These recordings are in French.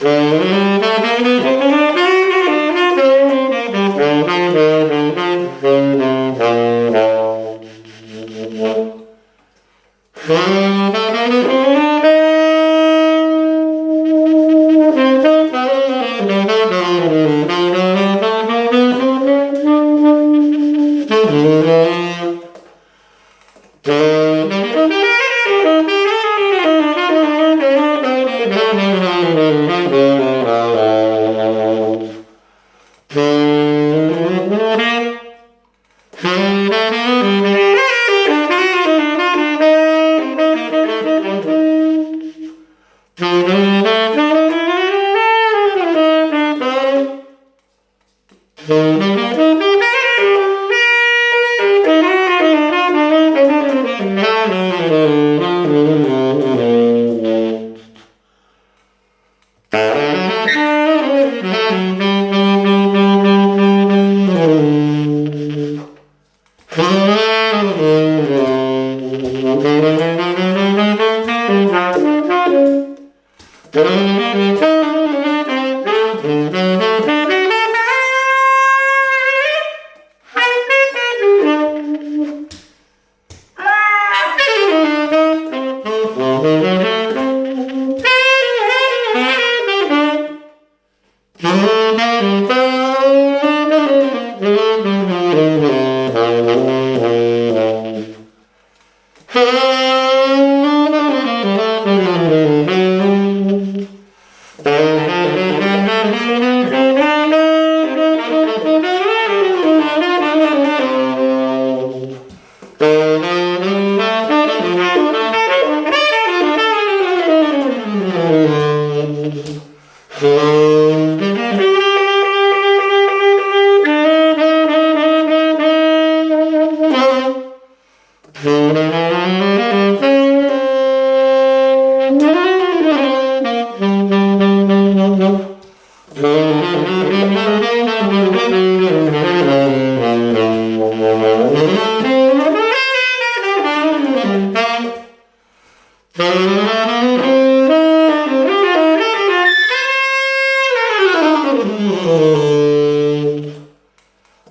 Mm-hmm.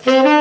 Mm-hmm.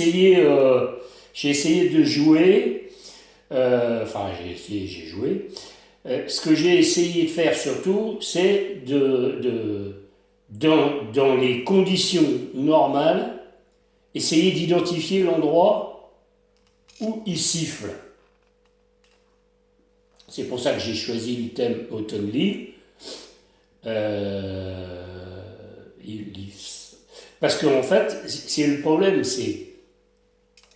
Euh, j'ai essayé de jouer. euh, enfin, j'ai essayé, j'ai joué. Euh, ce que j'ai essayé de faire surtout, c'est de, dans, les conditions normales, essayer d'identifier l'endroit où il siffle. C'est pour ça que j'ai choisi le thème Autumn Leaf. Euh, Leaves. Parce qu'en fait, c'est le problème, c'est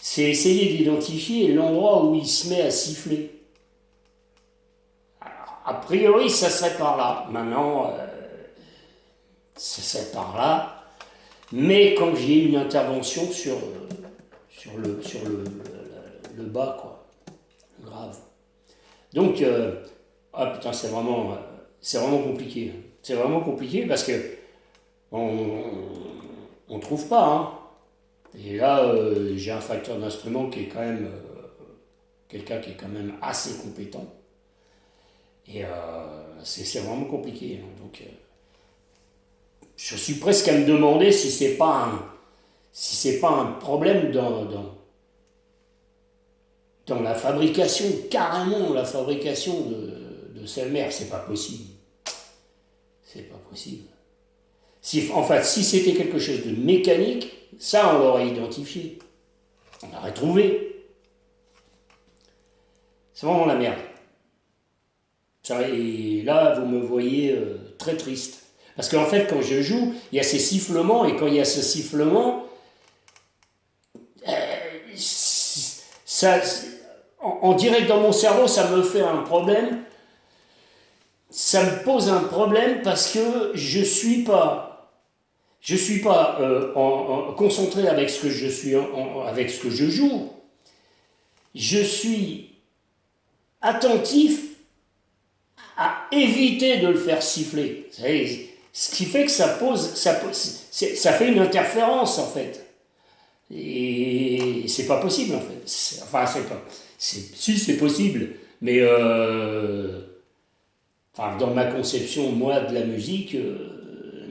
c'est essayer d'identifier l'endroit où il se met à siffler. A priori, ça serait par là. Maintenant, euh, ça serait par là. Mais quand j'ai une intervention sur, le, sur le, bas, quoi, grave. Donc, euh, ah putain, c'est vraiment, euh, c'est vraiment compliqué. C'est vraiment compliqué parce que on, on trouve pas. Hein. Et là, euh, j'ai un facteur d'instrument qui est quand même euh, quelqu'un qui est quand même assez compétent. Et euh, c'est vraiment compliqué. hein. Donc, je suis presque à me demander si c'est pas un, si c'est pas un problème dans, dans, dans la fabrication, carrément la fabrication de, de Selmer. C'est pas possible. C'est pas possible. Si, en fait, si c'était quelque chose de mécanique, ça, on l'aurait identifié. On l'aurait trouvé. C'est vraiment la merde. Et là, vous me voyez euh, très triste. Parce qu'en fait, quand je joue, il y a ces sifflements, et quand il y a ce sifflement, euh, ça, en, direct dans mon cerveau, ça me fait un problème. Ça me pose un problème parce que je suis pas je suis pas euh, en, en- concentré avec ce que je suis avec ce que je joue. Je suis attentif à éviter de le faire siffler. Ce qui fait que ça pose, ça, ça fait une interférence en fait. Et c'est pas possible en fait. Enfin, c'est pas. Si c'est possible, mais euh, enfin, dans ma conception, moi, de la musique, euh,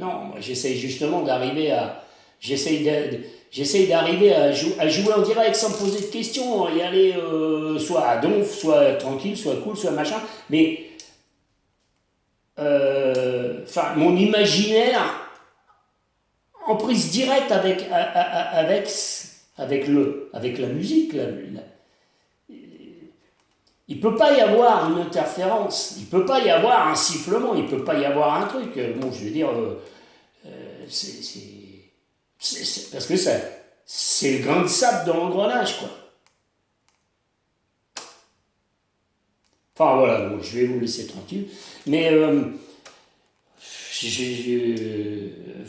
non, j'essaye justement d'arriver à. J'essaye j'essaye d'arriver à, jou- à jouer en direct sans poser de questions, y aller euh, soit à donf, soit tranquille, soit cool, soit machin, mais. euh, mon imaginaire en prise directe avec, avec, avec, le, avec la musique. Il ne peut pas y avoir une interférence, il ne peut pas y avoir un sifflement, il ne peut pas y avoir un truc. Euh, Bon, je veux dire, euh, euh, c'est, parce que ça, c'est le grain de sable dans l'engrenage, quoi. Enfin voilà, je vais vous laisser tranquille. Mais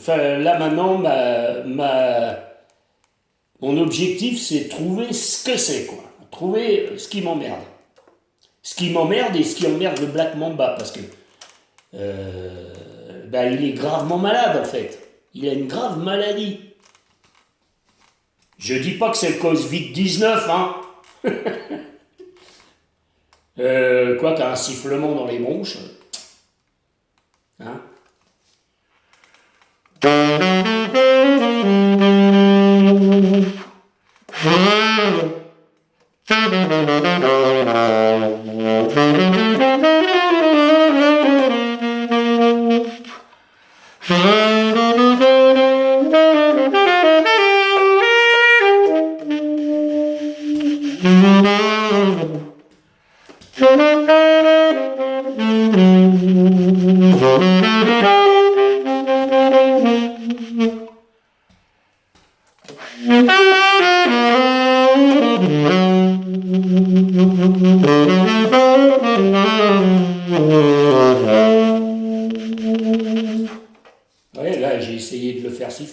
là maintenant, ma, mon objectif, c'est trouver ce que c'est, quoi. Trouver ce qui m'emmerde. Ce qui m'emmerde et ce qui emmerde le Black Mamba, parce que euh, bah, il est gravement malade, en fait. Il a une grave maladie. Je dis pas que c'est le Covid-19, hein. Euh, quoi qu'un sifflement dans les bronches. Hein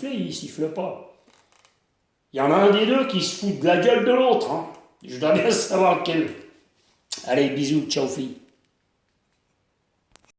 il siffle pas. Il y en a un des deux qui se fout de la gueule de l'autre. hein. Je dois bien savoir lequel. Allez, bisous, ciao fille.